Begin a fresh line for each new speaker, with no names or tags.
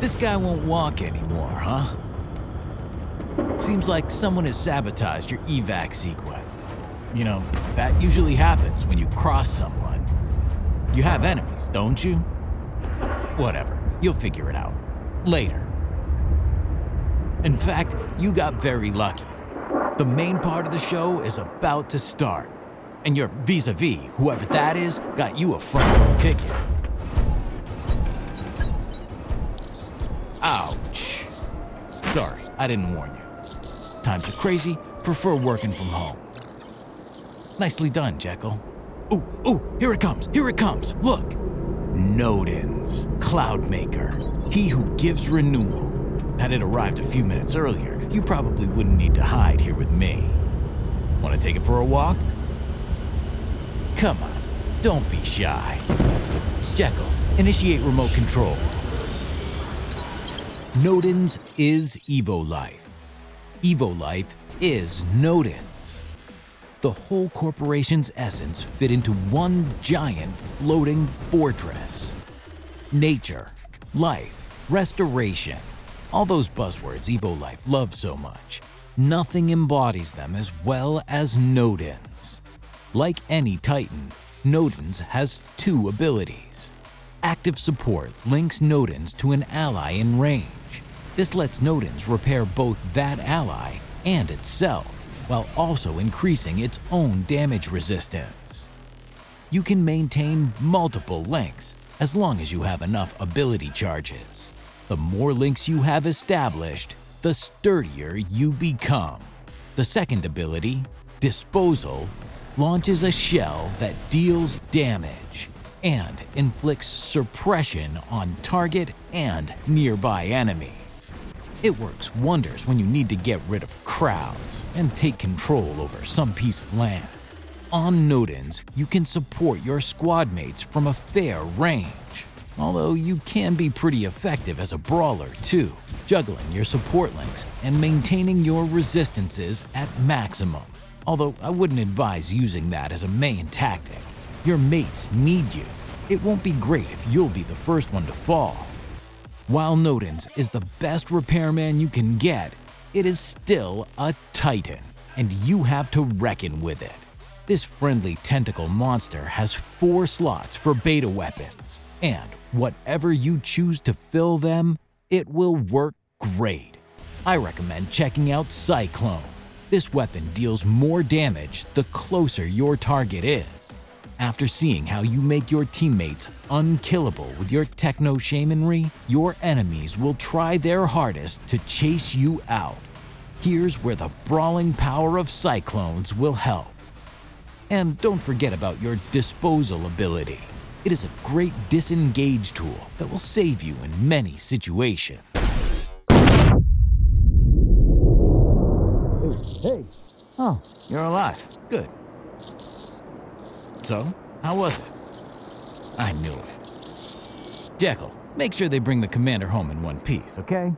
This guy won't walk anymore, huh? Seems like someone has sabotaged your evac sequence. You know, that usually happens when you cross someone. You have enemies, don't you? Whatever, you'll figure it out. Later. In fact, you got very lucky. The main part of the show is about to start, and your vis-a-vis, whoever that is, got you a front row ticket. Sorry, I didn't warn you. Times are crazy, prefer working from home. Nicely done, Jekyll. Ooh, ooh, here it comes, here it comes, look! Nodens, Cloudmaker, he who gives renewal. Had it arrived a few minutes earlier, you probably wouldn't need to hide here with me. Want to take it for a walk? Come on, don't be shy. Jekyll, initiate remote control. Nodens is Evo Life. Evo Life is Nodens. The whole corporation's essence fit into one giant floating fortress. Nature, life, restoration, all those buzzwords Evo Life loves so much. Nothing embodies them as well as Nodens. Like any Titan, Nodens has two abilities. Active support links Nodens to an ally in range. This lets Nodens repair both that ally and itself, while also increasing its own damage resistance. You can maintain multiple links as long as you have enough ability charges. The more links you have established, the sturdier you become. The second ability, Disposal, launches a shell that deals damage and inflicts suppression on target and nearby enemies. It works wonders when you need to get rid of crowds and take control over some piece of land. On Nodens, you can support your squad mates from a fair range, although you can be pretty effective as a brawler too, juggling your support links and maintaining your resistances at maximum. Although I wouldn't advise using that as a main tactic. Your mates need you. It won't be great if you'll be the first one to fall. While Nodens is the best repairman you can get, it is still a Titan, and you have to reckon with it. This friendly tentacle monster has four slots for beta weapons, and whatever you choose to fill them, it will work great. I recommend checking out Cyclone. This weapon deals more damage the closer your target is. After seeing how you make your teammates unkillable with your techno shamanry, your enemies will try their hardest to chase you out. Here's where the brawling power of cyclones will help. And don't forget about your disposal ability. It is a great disengage tool that will save you in many situations. Hey, oh, you're alive. Good. So, how was it? I knew it. Jekyll, make sure they bring the commander home in one piece, okay?